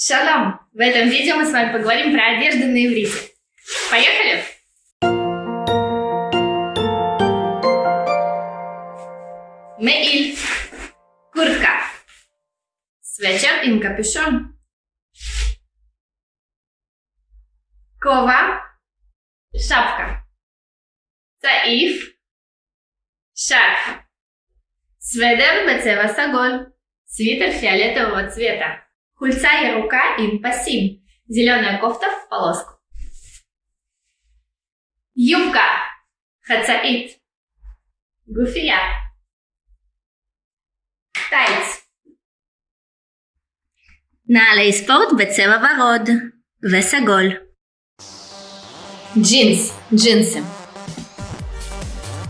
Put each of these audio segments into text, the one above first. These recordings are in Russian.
Шалом! В этом видео мы с вами поговорим про одежду на иврите. Поехали! Меиль. Куртка. Свечер им капюшон. Кова. Шапка. Цаиф. Шарф. Сведер бецева саголь. Свитер фиолетового цвета. Хульца и рука им пасим. Зеленая кофта в полоску. Юбка. Хацаит. Гуфия. טייץ. נעלי ספורט בצבע ורוד וסגול. Джинс. Джинсы.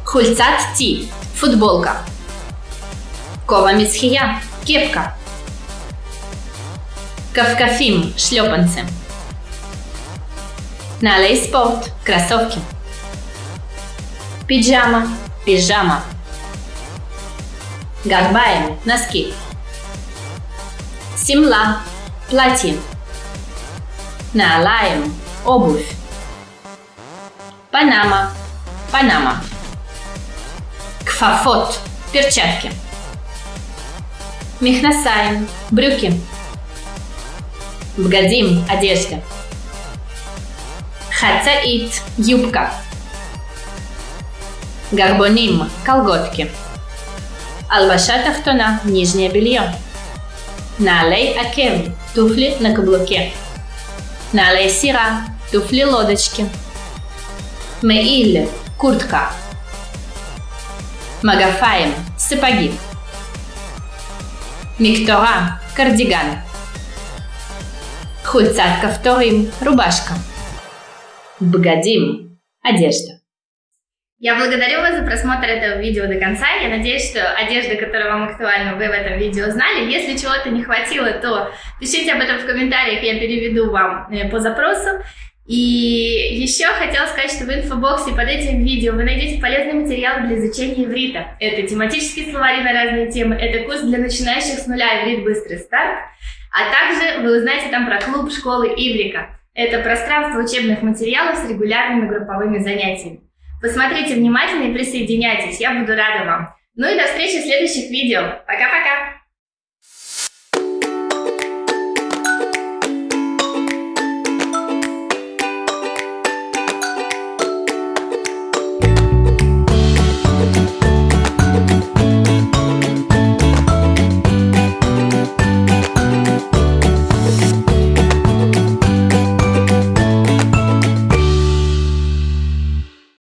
Хульцат ти. Футболка. Кова мисхия. Кепка. Кавкафим. Шлепанцы. Налей спорт. Кроссовки. Пиджама. Пижама. Гарбаем. Носки. Симла. Платье. Наалаем. Обувь. Панама. Панама. Кфафот. Перчатки. Михнасаем. Брюки. Бгадим. Одежда. Хацаит. Юбка. Гарбоним. Колготки. Албаша тахтона. Нижнее белье. Налей акев. Туфли на каблуке. Налей сира. Туфли лодочки. Меиль – куртка. Магафаем – сапоги. Миктора – кардиган. Хульцат кафторим – рубашка. Бгадим – одежда. Я благодарю вас за просмотр этого видео до конца. Я надеюсь, что одежда, которая вам актуальна, вы в этом видео знали. Если чего-то не хватило, то пишите об этом в комментариях, я переведу вам э, по запросу. И еще хотела сказать, что в инфобоксе под этим видео вы найдете полезные материалы для изучения иврита. Это тематические словари на разные темы, это курс для начинающих с нуля «Иврит. Быстрый старт», а также вы узнаете там про клуб школы Иврика. Это пространство учебных материалов с регулярными групповыми занятиями. Посмотрите внимательно и присоединяйтесь, я буду рада вам. Ну и до встречи в следующих видео. Пока-пока!